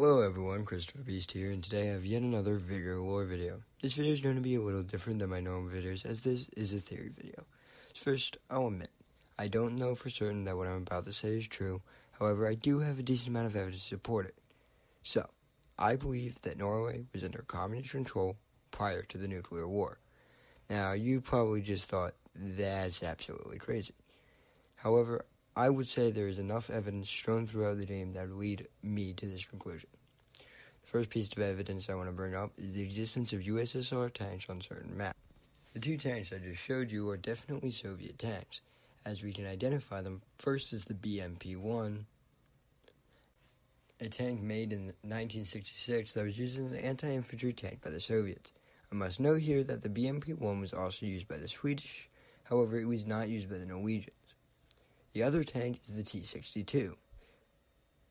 Hello everyone, Christopher Beast here, and today I have yet another Vigor Lore video. This video is going to be a little different than my normal videos, as this is a theory video. First, I'll admit, I don't know for certain that what I'm about to say is true, however, I do have a decent amount of evidence to support it. So, I believe that Norway was under communist control prior to the nuclear war. Now, you probably just thought, that's absolutely crazy. However, I would say there is enough evidence shown throughout the game that lead me to this conclusion. The first piece of evidence I want to bring up is the existence of USSR tanks on certain maps. The two tanks I just showed you are definitely Soviet tanks, as we can identify them first as the BMP-1, a tank made in 1966 that was used as an anti-infantry tank by the Soviets. I must note here that the BMP-1 was also used by the Swedish, however it was not used by the Norwegians. The other tank is the T-62.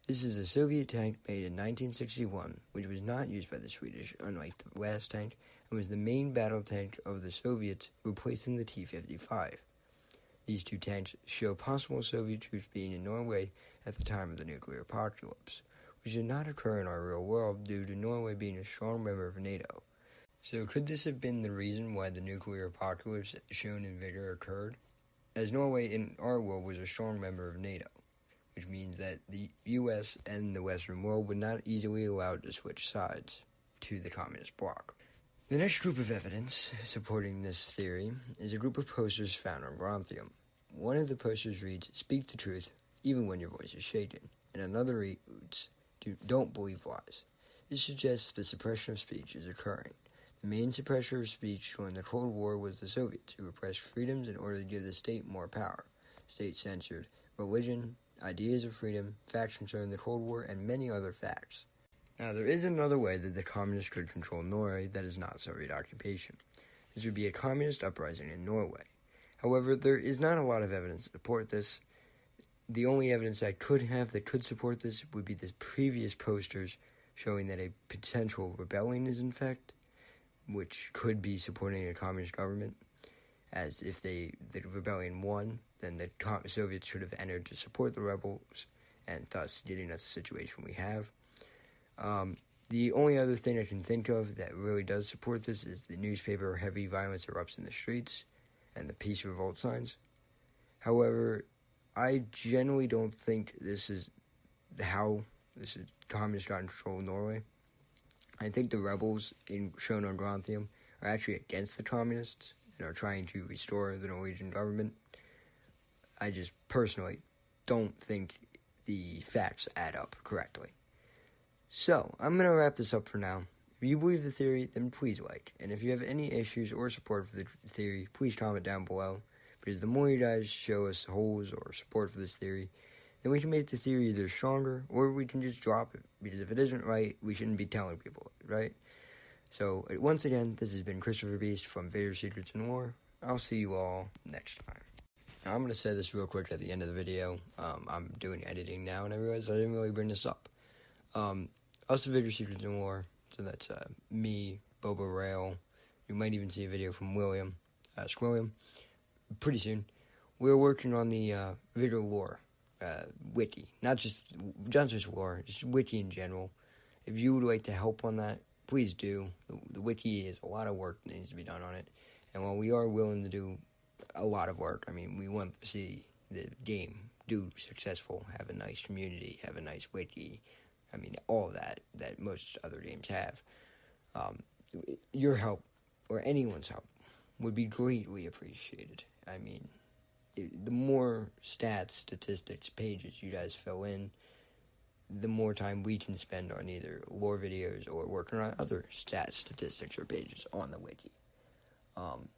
This is a Soviet tank made in 1961, which was not used by the Swedish, unlike the last tank, and was the main battle tank of the Soviets, replacing the T-55. These two tanks show possible Soviet troops being in Norway at the time of the nuclear apocalypse, which did not occur in our real world due to Norway being a strong member of NATO. So could this have been the reason why the nuclear apocalypse shown in Vigor occurred? As Norway in our world was a strong member of NATO, which means that the US and the Western world would not easily allow to switch sides to the communist bloc. The next group of evidence supporting this theory is a group of posters found on Grantium. One of the posters reads, Speak the truth, even when your voice is shaken, and another reads, Don't believe lies. This suggests the suppression of speech is occurring. The main suppressor of speech during the Cold War was the Soviets, who repressed freedoms in order to give the state more power. State censored religion, ideas of freedom, facts concerning the Cold War, and many other facts. Now, there is another way that the communists could control Norway that is not Soviet occupation. This would be a communist uprising in Norway. However, there is not a lot of evidence to support this. The only evidence I could have that could support this would be the previous posters showing that a potential rebellion is in fact which could be supporting a communist government, as if they the rebellion won, then the Soviets should have entered to support the rebels, and thus getting us the situation we have. Um, the only other thing I can think of that really does support this is the newspaper heavy violence erupts in the streets and the peace revolt signs. However, I generally don't think this is how this is communists got in control of Norway. I think the rebels in shown on Grantium are actually against the communists and are trying to restore the Norwegian government. I just personally don't think the facts add up correctly. So, I'm going to wrap this up for now. If you believe the theory, then please like. And if you have any issues or support for the theory, please comment down below. Because the more you guys show us holes or support for this theory, then we can make the theory either stronger or we can just drop it. Because if it isn't right, we shouldn't be telling people, right? So, once again, this has been Christopher Beast from Vigor Secrets and Lore. I'll see you all next time. Now, I'm going to say this real quick at the end of the video. Um, I'm doing editing now, and I realized I didn't really bring this up. Um, us, Vigor Secrets and Lore, so that's uh, me, Boba Rail. You might even see a video from William, uh, William, pretty soon. We're working on the uh, Vigor Lore uh, wiki, not just Justice War, just wiki in general. If you would like to help on that, please do. The, the wiki is a lot of work that needs to be done on it, and while we are willing to do a lot of work, I mean, we want to see the game do successful, have a nice community, have a nice wiki. I mean, all that that most other games have. Um, your help or anyone's help would be greatly appreciated. I mean, the more stats, statistics, pages you guys fill in, the more time we can spend on either lore videos or working on other stats, statistics, or pages on the wiki. Um,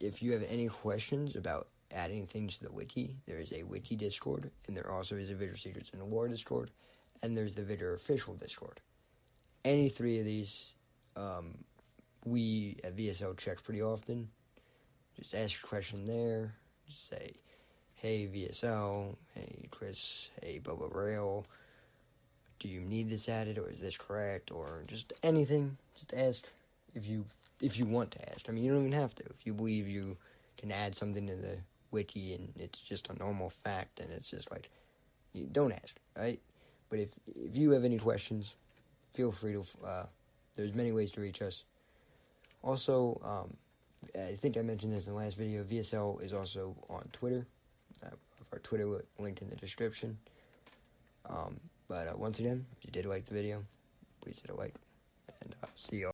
if you have any questions about adding things to the wiki, there is a wiki Discord, and there also is a Vigor Secrets and Lore Discord, and there's the Vigor official Discord. Any three of these, um, we at VSL check pretty often. Just ask a question there say, hey VSL, hey Chris, hey Bubba Rail, do you need this added or is this correct or just anything? Just ask if you if you want to ask. I mean, you don't even have to. If you believe you can add something to the wiki and it's just a normal fact and it's just like you don't ask, right? But if if you have any questions, feel free to. Uh, there's many ways to reach us. Also, um, I think I mentioned this in the last video. VSL is also on Twitter. Uh, our Twitter linked in the description. Um, but uh, once again, if you did like the video, please hit a like, and uh, see you.